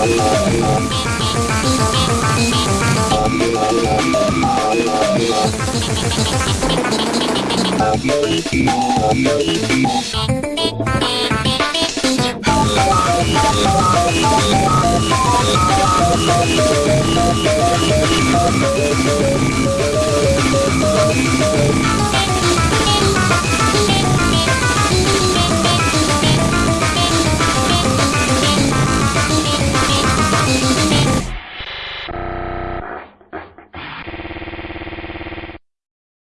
Bye. Thank you.